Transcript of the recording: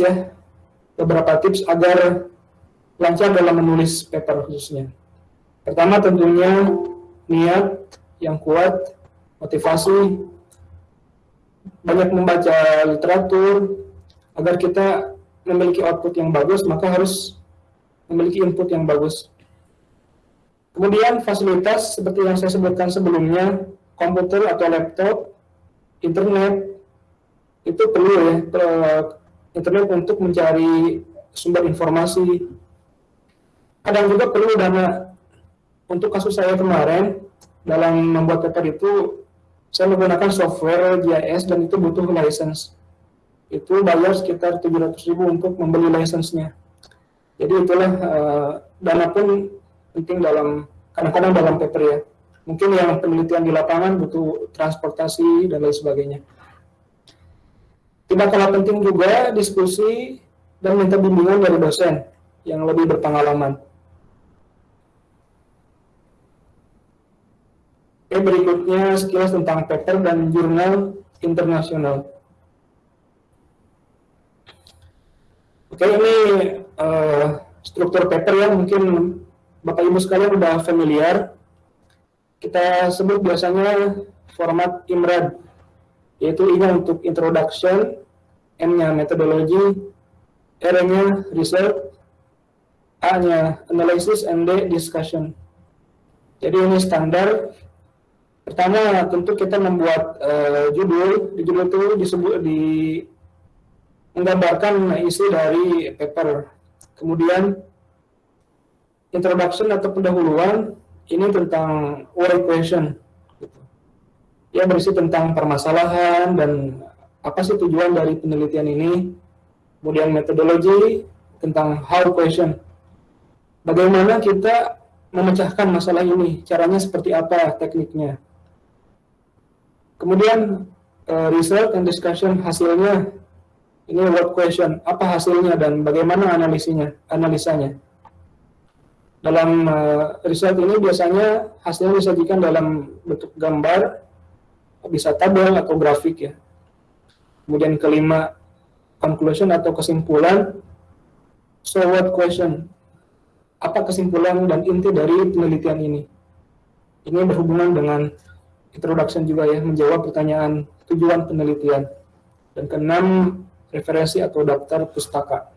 ya, beberapa tips agar lancar dalam menulis paper khususnya. Pertama tentunya niat yang kuat, motivasi, banyak membaca literatur, agar kita memiliki output yang bagus, maka harus memiliki input yang bagus. Kemudian fasilitas seperti yang saya sebutkan sebelumnya, komputer atau laptop, internet, itu perlu ya, internet untuk mencari sumber informasi. Kadang juga perlu dana. Untuk kasus saya kemarin, dalam membuat paper itu, saya menggunakan software GIS dan itu butuh license. Itu bayar sekitar 700 ribu untuk membeli license-nya. Jadi itulah uh, dana pun penting dalam kadang-kadang dalam paper ya. Mungkin yang penelitian di lapangan butuh transportasi dan lain sebagainya. Tidak kalah penting juga diskusi dan minta bimbingan dari dosen yang lebih berpengalaman. Oke, berikutnya sekilas tentang paper dan jurnal internasional. Oke, ini uh, struktur paper ya, mungkin Bapak Ibu sekalian sudah familiar. Kita sebut biasanya format IMRAD, yaitu ini untuk introduction, M-nya metodologi, R-nya result, A-nya analysis, and D discussion. Jadi ini standar. Pertama tentu kita membuat uh, judul, di judul itu disebut di menggambarkan isi dari paper. Kemudian introduction atau pendahuluan ini tentang work question. Ya berisi tentang permasalahan dan apa sih tujuan dari penelitian ini, kemudian metodologi tentang how question. Bagaimana kita memecahkan masalah ini, caranya seperti apa tekniknya. Kemudian uh, result and discussion hasilnya, ini what question, apa hasilnya dan bagaimana analisinya, analisanya. Dalam uh, result ini biasanya hasilnya disajikan dalam bentuk gambar, bisa tabel atau grafik ya. Kemudian kelima, conclusion atau kesimpulan. So what question? Apa kesimpulan dan inti dari penelitian ini? Ini berhubungan dengan introduction juga ya, menjawab pertanyaan tujuan penelitian. Dan keenam, referensi atau daftar pustaka.